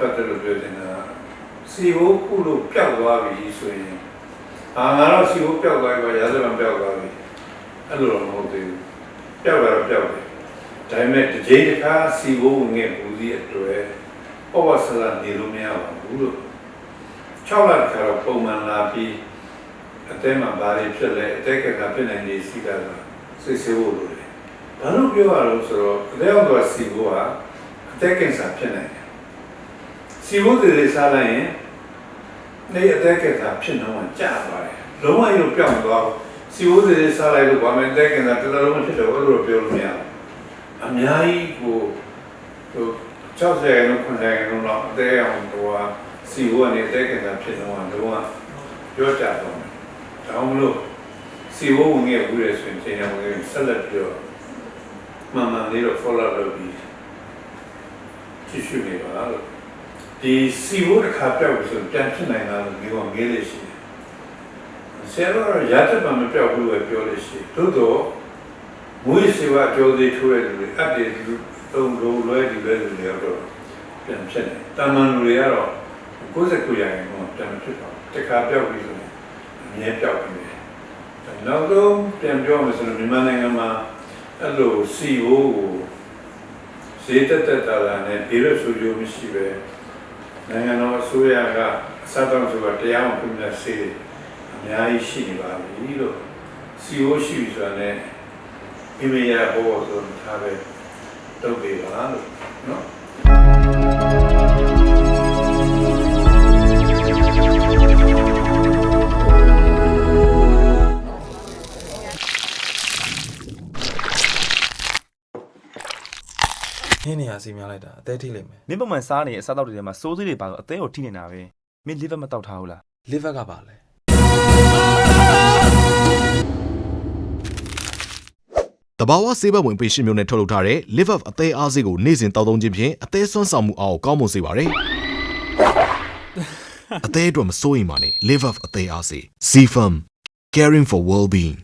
ပတ်သက်လို့ပြောနေတာစီဘိုးခုလို့ပျောက်သွားပြီဆိုရင်အာငါတော့စီဘိုးပျောက်သွားပြီရာဇဝင်ပျောက်သွားပြီအဲ့လိုတော့မဟုတ်သေးဘူးပျောက်တာတော့ပျောက်တယ်ဒါပေမဲ့တစ်ချိန်တစ်ခါစီဘိုးဝင်ငယ်ဘူးစီအတွက်ဩဝါဆလာနေလို့မရပါဘူးလို့6လခါတော့ပုံမှန်လာပြီးအတဲမှာဘာတွေဖြစ်လဲအတဲကကဖြစ်နိုင်နေစီကလာစိတ်ဆိုးလို့လေဘာလို့ပြောရလို့ဆိုတော့အတဲအောင်တော့စီဘိုးကအသက်ကင်ဆာဖြစ်နိုင်တယ်။ စီဝုဒ္ဓတွေစားလိုက်ရင်နေအသက်ကင်ဆာဖြစ်နှောင်းကျသွားတယ်။လုံးဝရုပ်ပြောင်းသွားဘူး။စီဝုဒ္ဓတွေစားလိုက်လို့ဘာမှအသက်ကင်ဆာတစ်လုံးမဖြစ်တော့ဘူးလို့ပြောလို့မရဘူး။အများကြီးကိုဟို60ရာခိုင်နှုန်း90ရာခိုင်နှုန်းလောက်အသက်အောင်ဟိုဟာစီဝုဒ်ကနေအသက်ကင်ဆာဖြစ်နှောင်းလုံးဝပြောကြတော့မယ်။ဒါမှမဟုတ်စီဝုဒ်ဝင်ခဲ့ဘူးလေဆိုရင်ချိန်အောင်ဝင်ဆက်လက်ပြီးတော့မှန်မှန်လေးတော့ follow လုပ်ပြီးကြည့်ရှုနေပါလို့ ဒီစီဘိုးတစ်ခါပြောက်လို့ဆိုရင်ပြန်ဖြစ်နိုင်တာလို့မျိုးကငေးလေးရှိတယ်ဆရာတော်ရတဲ့မှာမပြောက်ဘူးပဲပြောလို့ရှိတယ်သို့တော့မွေးစေဝါကြောသေးထိုးတဲ့လူတွေအပ်တယ်လူသုံးလို့လွဲဒီပဲလူတွေတော့ပြန်ဖြစ်တယ်တာမန်လူတွေကတော့69ရာခိုင်နှုန်းပြန်မဖြစ်တော့တစ်ခါပြောက်ပြီဆိုရင်အမြဲပြောက်ပြီပဲနောက်တော့ပြန်ပြောမယ်ဆိုရင်မြန်မာနိုင်ငံမှာအဲ့လိုစီဘိုးကိုဈေးတက်တက်တာလာနဲ့ဒီလိုဆိုကြမရှိပဲ နိုင်ငံတော်အစိုးရကအစတောင်းဆိုတာတရားမပြုတဲ့ဆေးအများကြီးရှိနေပါပြီလို့စီအိုရှိပြီဆိုတာနဲ့မိမိရဘောဆိုထားပဲတုတ်ပေးပါလို့နော် ဟင်းနေရစီများလိုက်တာအသေးထိလိမ့်မယ်မင်းပုံမှန်စားနေတဲ့အစားအသောက်တွေထဲမှာစိုးစိတွေပါတော့အသေးကိုထိနေတာပဲမင်း liver မတောက်ထားဘူးလား liver ကပါလဲတဘာဝဆေးဘက်ဝင်ပေရှင်မျိုးနဲ့ထုတ်လုပ်ထားတဲ့ Live Up အသေးအားစေးကိုနေ့စဉ်တောက်သုံးခြင်းဖြင့်အသေးဆွမ်းဆောင်မှုအားကိုကောင်းမွန်စေပါတယ်။အသေးအတွက်မစိုးရိမ်ပါနဲ့ Live Up အသေးအားစေး C Firm Caring for Well-being